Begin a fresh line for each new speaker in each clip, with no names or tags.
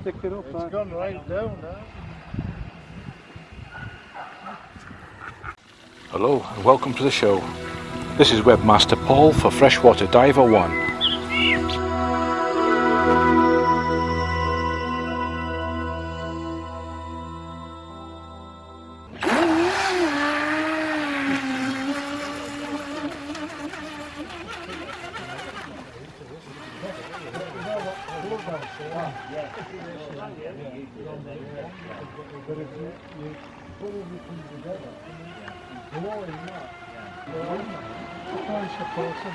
stick it up.
It's gone right down now.
Hello and welcome to the show. This is Webmaster Paul for Freshwater Diver 1.
Everything together, blowing up, blowing up, twice a person.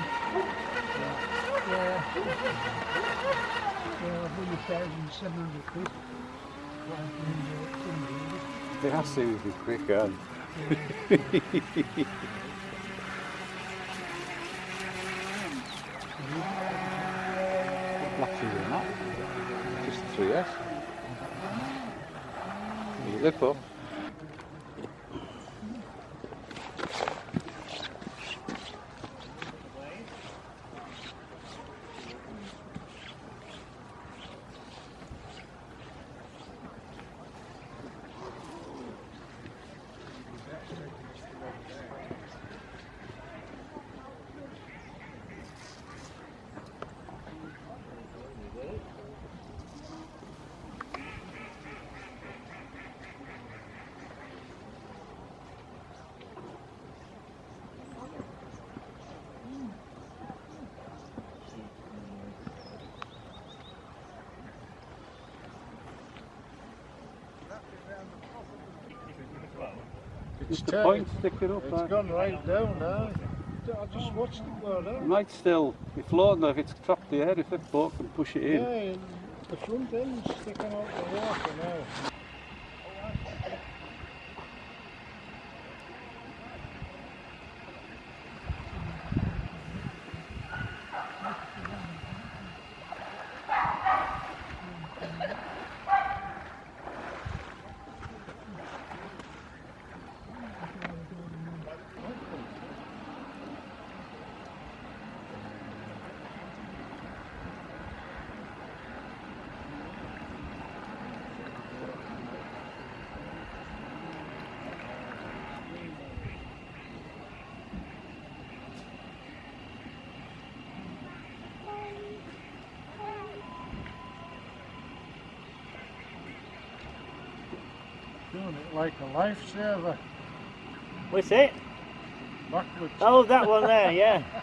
Yeah. Yeah, one thousand seven hundred feet.
It has to be quick, and Black shoes or not? Just the 3S. You
It's
the point sticking up
It's gone right down now. I just watched it go down.
Right still, Be floating there. If it's trapped the air, if that boat can push it in.
Yeah, the front end's sticking out the water now. Doing it like a lifesaver, uh,
What's it?
backwards.
Oh, that one there, yeah.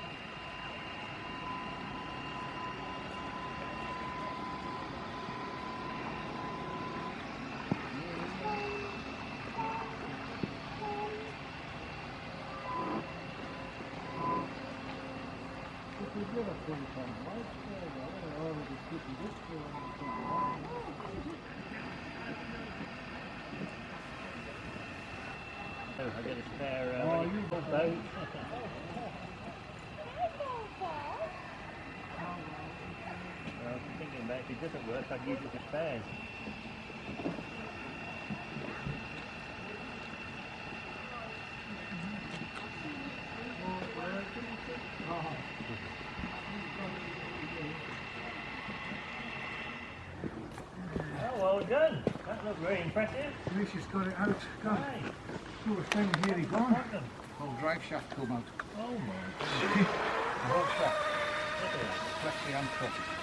If you did a full-time lifesaver, I already keeping this for
Oh, I got a spare uh,
Oh,
ready
you
for
got
boat. Well, I was thinking if it doesn't work, I'd use it for spares. Oh, well done. That looked very impressive.
At least he's got it out. God,
Right.
poor thing, here he gone. Whole drive shaft come out.
Oh my
Whole shaft,
Look at that.
flexi and top. The radar's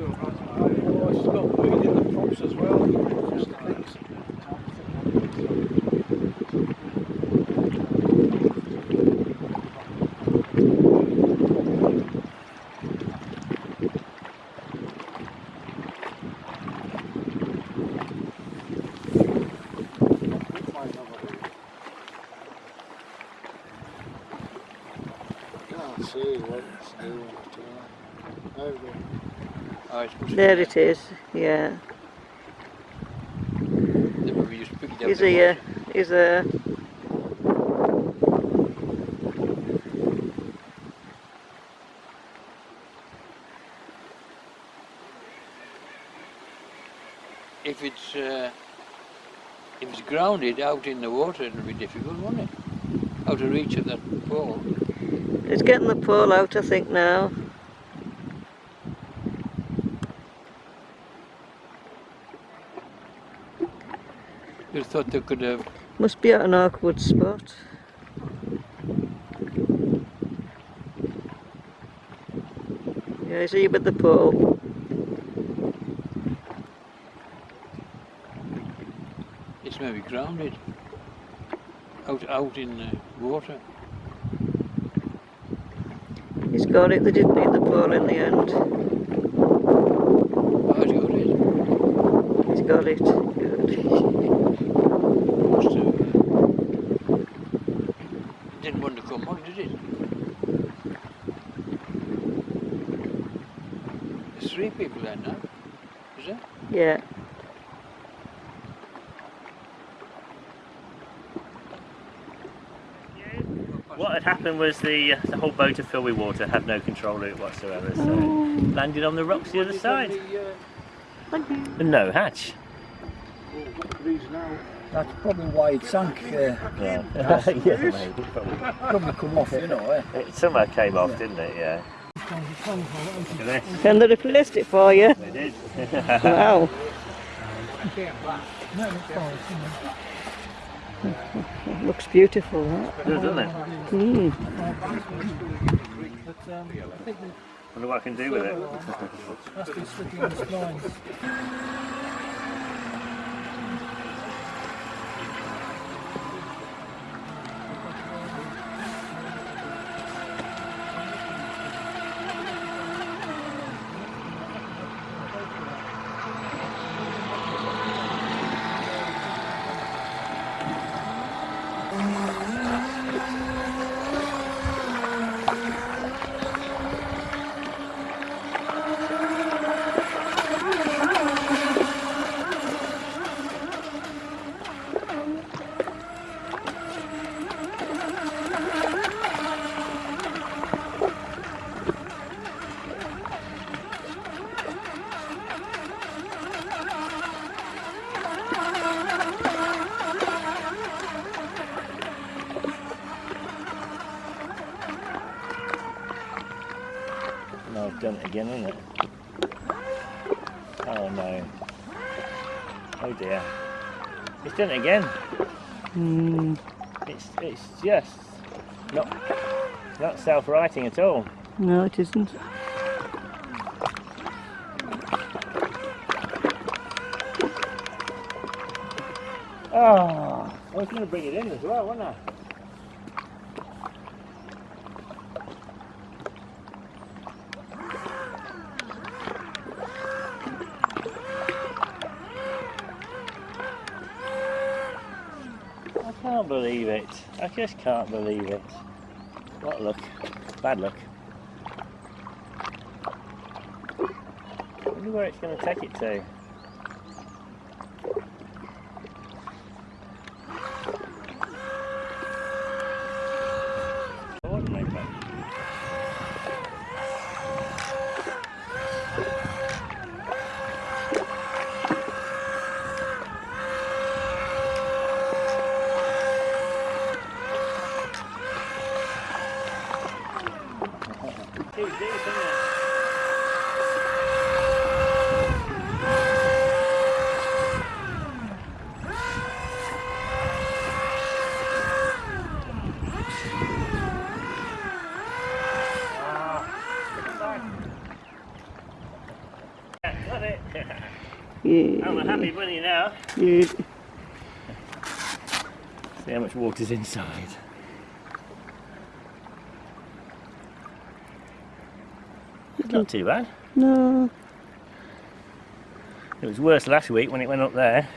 a bad boy. Eh? Over the props as well. There
it is, yeah.
Then we just pick it up
He's
the
here,
water.
he's there.
If it's uh, if it's grounded out in the water, it'll be difficult, won't it? Out of reach of that pole.
It's getting the pole out, I think, now.
You thought they could have.
Must be at an awkward spot. Yeah, he's here with the pole.
It's maybe grounded. Out out in the water.
He's got it, they didn't need the pole in the end.
Oh, it's got it.
He's got it. Good.
Must have. Didn't want to come on, did it? There's three people there now. Is there?
Yeah.
What had happened was the uh, the whole boat had filled with water, had no control of it whatsoever, so it landed on the rocks the other side. And no hatch.
That's probably why it sank. Uh,
Yeah, yeah maybe, probably.
probably come off, you know. Eh?
It somehow came off, didn't it? Yeah. Look at this.
Can they replace it for you?
They did.
Wow. Looks beautiful, that.
Does, doesn't it?
Mm.
Wonder what I can do with it. No, I've done it again, isn't it? Oh no. Oh dear. It's done it again.
Mm.
It's it's just not not self-righting at all.
No, it isn't.
Oh, I was going to bring it in as well, wasn't I? Can't believe it. I just can't believe it. What luck. Bad luck. wonder where it's going to take it to. Too deep, isn't it? Got it.
Yeah.
I'm a happy bunny now.
Yeah.
See how much water's inside. It's not too bad.
No.
It was worse last week when it went up there.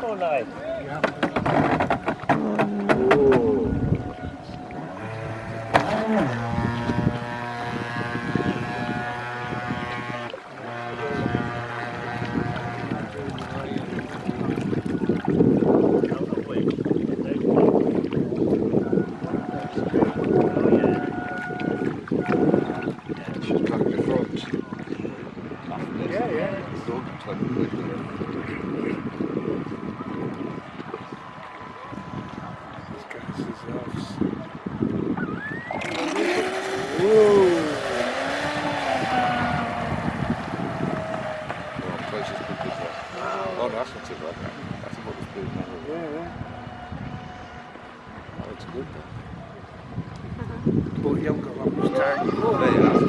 Poor life.
She's got the front. Yeah, yeah. This guy's his house.
Oh, no, that's not too bad. That's about as good as mine.
Yeah, yeah.
That looks good.
But you haven't got that much time.
There you are.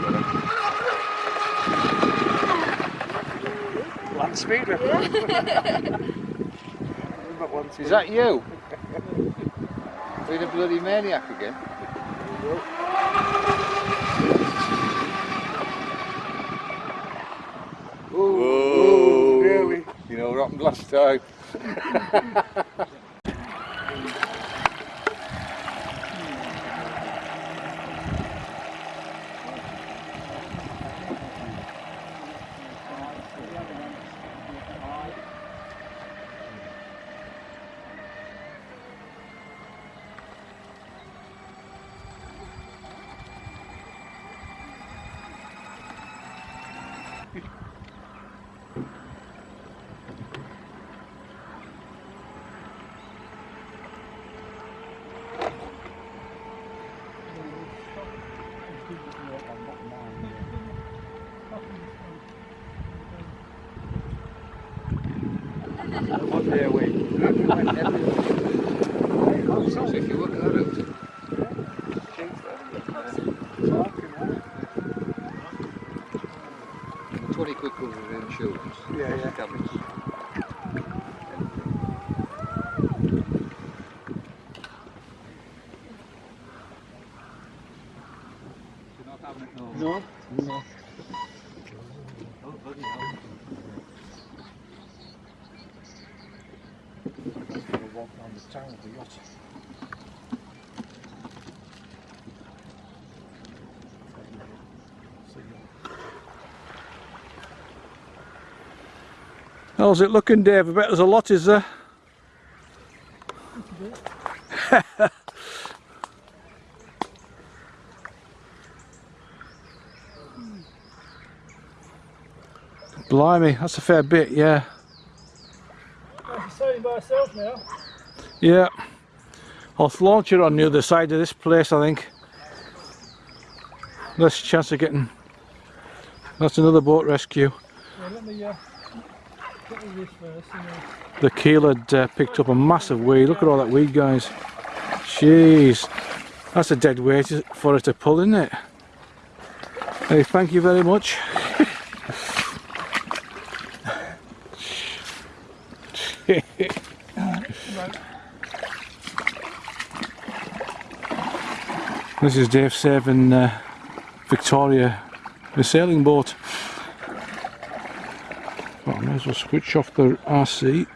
Land speed record. About one
Is that you? Being a bloody maniac again?
Whoa, really?
You know what happened last time?
One day a week.
So if you work that out, twenty quid covers the insurance.
Yeah, yeah.
Damage.
No. No. Walk around the town with the yacht.
How's it looking, Dave? I bet there's a lot, is there? Blimey, that's a fair bit, yeah.
Sailing by myself now.
Yeah. I'll launch it on the other side of this place, I think. Less chance of getting... That's another boat rescue.
Yeah, uh,
The keel had uh, picked up a massive weed. Look at all that weed, guys. Jeez. That's a dead weight for it to pull, isn't it? Hey, thank you very much. This is Dave saving uh, Victoria, the sailing boat. Well, I may as well switch off the RC.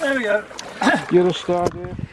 There we go.
You're a star, Dave.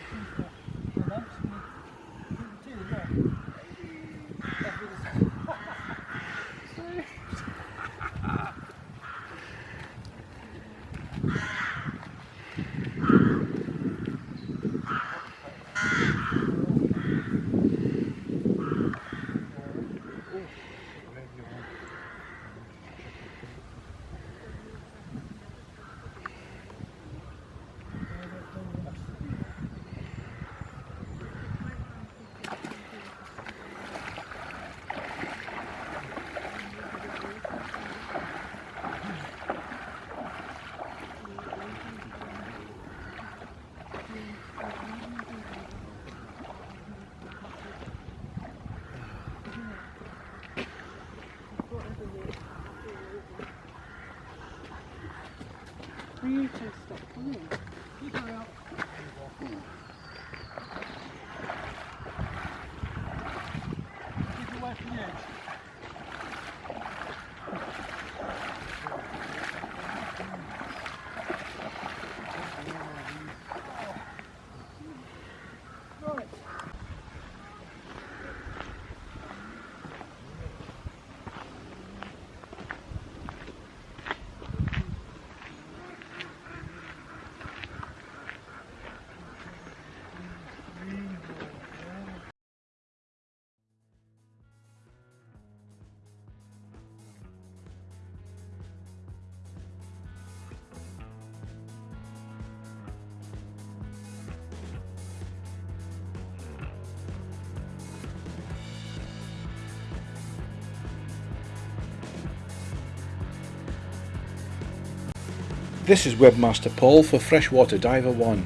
This is Webmaster Paul for Freshwater Diver 1.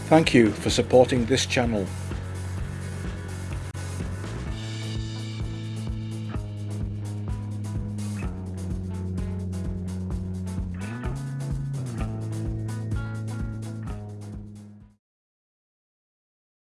Thank you for supporting this channel.